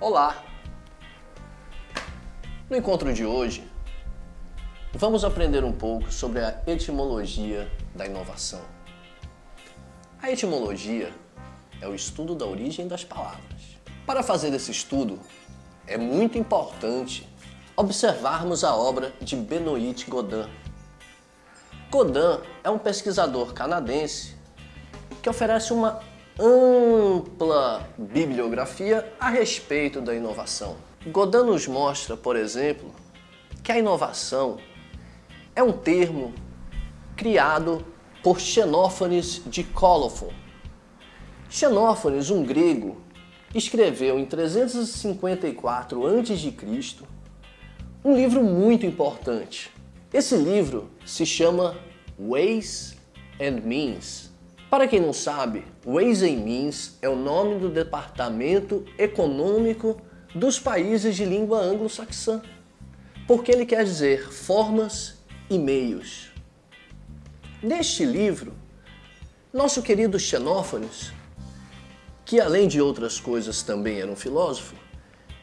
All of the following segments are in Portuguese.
Olá! No encontro de hoje, vamos aprender um pouco sobre a etimologia da inovação. A etimologia é o estudo da origem das palavras. Para fazer esse estudo, é muito importante observarmos a obra de Benoit Godin. Godin é um pesquisador canadense que oferece uma ampla bibliografia a respeito da inovação. Godin nos mostra, por exemplo, que a inovação é um termo criado por Xenófanes de Colophon. Xenófanes, um grego, escreveu em 354 a.C. um livro muito importante. Esse livro se chama Ways and Means, para quem não sabe, Ways and Means é o nome do departamento econômico dos países de língua anglo-saxã, porque ele quer dizer formas e meios. Neste livro, nosso querido Xenófanes, que além de outras coisas também era um filósofo,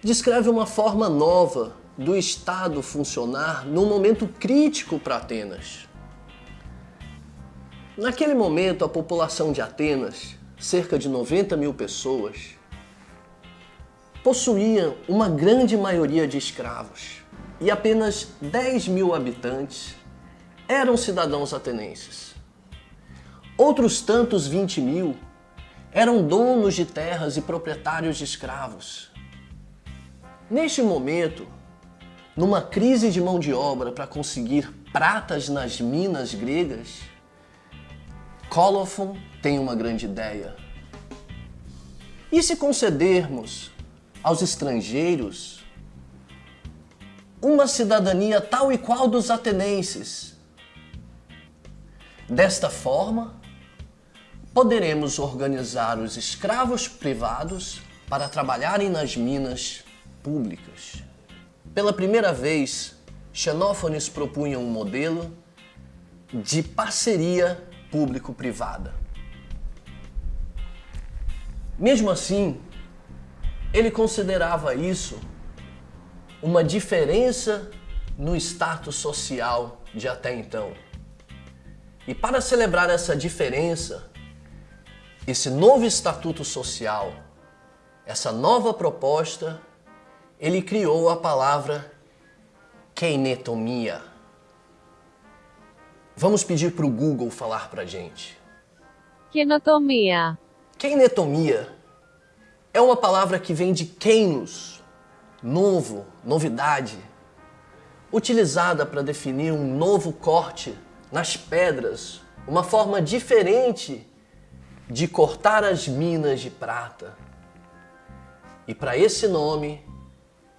descreve uma forma nova do Estado funcionar num momento crítico para Atenas. Naquele momento, a população de Atenas, cerca de 90 mil pessoas, possuía uma grande maioria de escravos e apenas 10 mil habitantes eram cidadãos atenenses. Outros tantos 20 mil eram donos de terras e proprietários de escravos. Neste momento, numa crise de mão de obra para conseguir pratas nas minas gregas, Colophon tem uma grande ideia. E se concedermos aos estrangeiros uma cidadania tal e qual dos atenienses? Desta forma, poderemos organizar os escravos privados para trabalharem nas minas públicas. Pela primeira vez, Xenófanes propunha um modelo de parceria público-privada. Mesmo assim, ele considerava isso uma diferença no status social de até então. E para celebrar essa diferença, esse novo estatuto social, essa nova proposta, ele criou a palavra keinetomia. Vamos pedir para o Google falar para a gente. Kenotomia. Keinetomia é uma palavra que vem de keinos, novo, novidade, utilizada para definir um novo corte nas pedras, uma forma diferente de cortar as minas de prata. E para esse nome,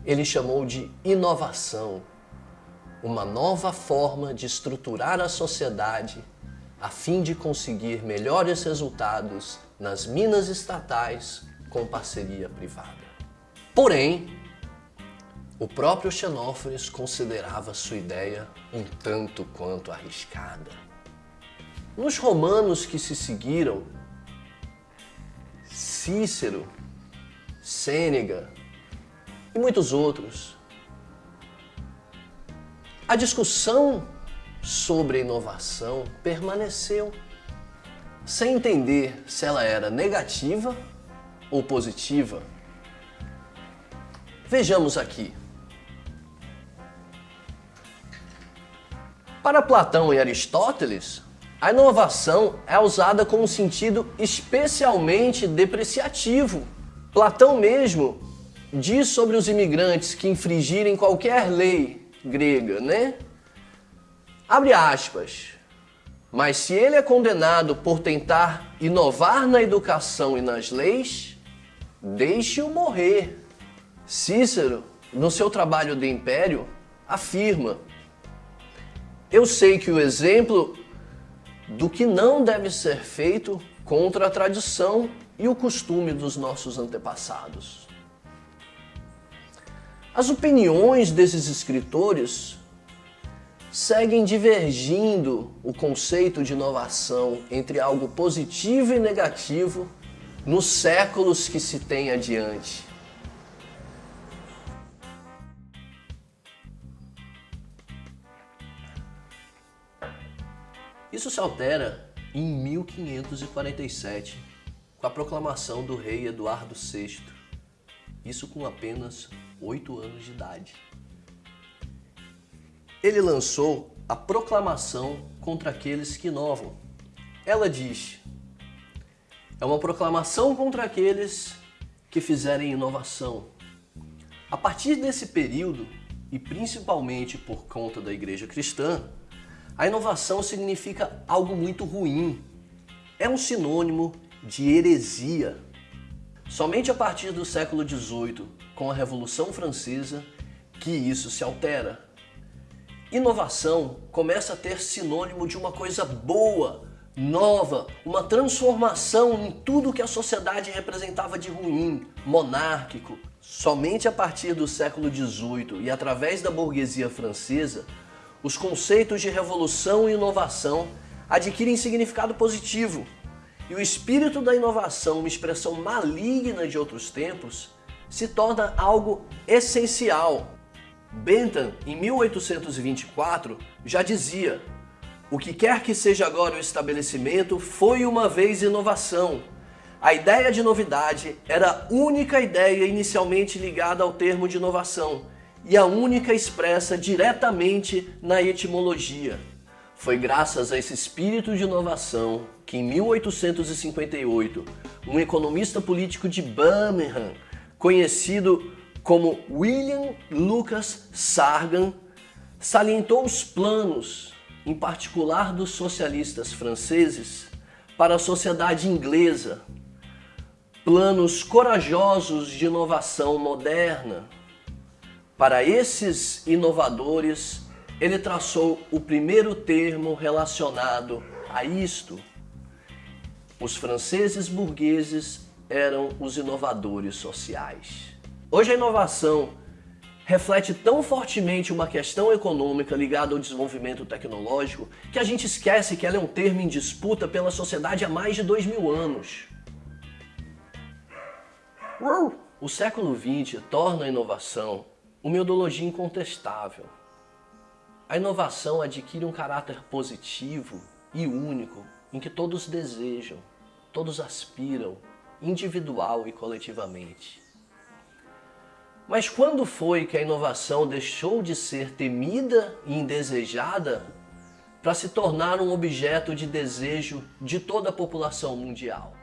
ele chamou de inovação uma nova forma de estruturar a sociedade a fim de conseguir melhores resultados nas minas estatais com parceria privada. Porém, o próprio Xenófanes considerava sua ideia um tanto quanto arriscada. Nos romanos que se seguiram, Cícero, Sênega e muitos outros a discussão sobre inovação permaneceu sem entender se ela era negativa ou positiva. Vejamos aqui. Para Platão e Aristóteles, a inovação é usada com um sentido especialmente depreciativo. Platão mesmo diz sobre os imigrantes que infringirem qualquer lei grega, né? Abre aspas. Mas se ele é condenado por tentar inovar na educação e nas leis, deixe-o morrer. Cícero, no seu trabalho de Império, afirma: Eu sei que o exemplo do que não deve ser feito contra a tradição e o costume dos nossos antepassados. As opiniões desses escritores seguem divergindo o conceito de inovação entre algo positivo e negativo nos séculos que se tem adiante. Isso se altera em 1547, com a proclamação do rei Eduardo VI isso com apenas oito anos de idade. Ele lançou a proclamação contra aqueles que inovam. Ela diz: é uma proclamação contra aqueles que fizerem inovação. A partir desse período, e principalmente por conta da igreja cristã, a inovação significa algo muito ruim. É um sinônimo de heresia. Somente a partir do século XVIII, com a Revolução Francesa, que isso se altera. Inovação começa a ter sinônimo de uma coisa boa, nova, uma transformação em tudo que a sociedade representava de ruim, monárquico. Somente a partir do século XVIII e através da burguesia francesa, os conceitos de revolução e inovação adquirem significado positivo. E o espírito da inovação, uma expressão maligna de outros tempos, se torna algo essencial. Bentham, em 1824, já dizia o que quer que seja agora o estabelecimento foi uma vez inovação. A ideia de novidade era a única ideia inicialmente ligada ao termo de inovação e a única expressa diretamente na etimologia. Foi graças a esse espírito de inovação que em 1858, um economista político de Birmingham, conhecido como William Lucas Sargan, salientou os planos em particular dos socialistas franceses, para a sociedade inglesa, planos corajosos de inovação moderna. Para esses inovadores, ele traçou o primeiro termo relacionado a isto. Os franceses burgueses eram os inovadores sociais. Hoje a inovação reflete tão fortemente uma questão econômica ligada ao desenvolvimento tecnológico que a gente esquece que ela é um termo em disputa pela sociedade há mais de dois mil anos. O século XX torna a inovação uma ideologia incontestável. A inovação adquire um caráter positivo e único em que todos desejam, todos aspiram, individual e coletivamente. Mas quando foi que a inovação deixou de ser temida e indesejada para se tornar um objeto de desejo de toda a população mundial?